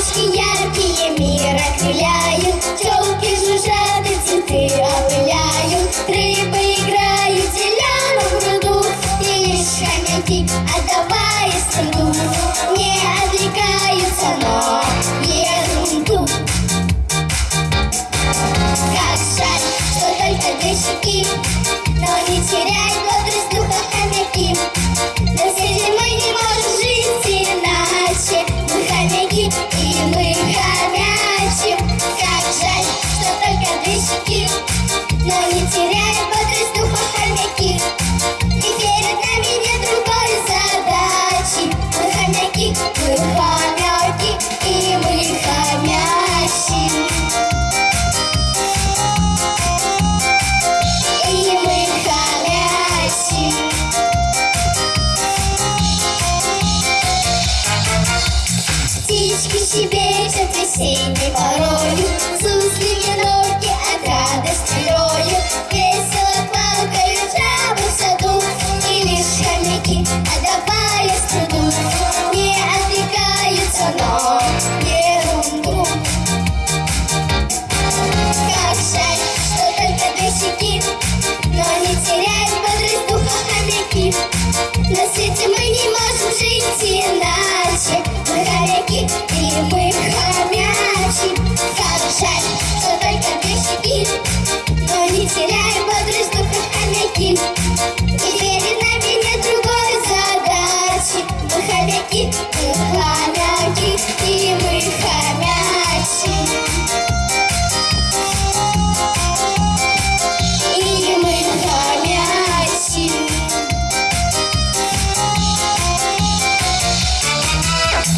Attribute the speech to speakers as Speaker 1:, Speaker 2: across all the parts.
Speaker 1: Let's get out. но не теряю бодрость хомяки. И перед нами нет задачи. Мы хомяки, мы хомяки, и мы хомящие. Птички щебечут весенней порою keep красивый ходячий. И мы ходячий.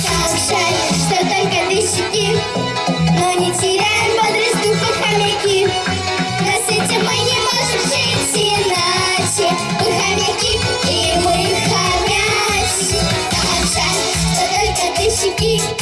Speaker 1: Так что только ты но не теряем бодрость хомяки. На свете мы не можем жить иначе. Хомяки, и мы хомяки. Так что только ты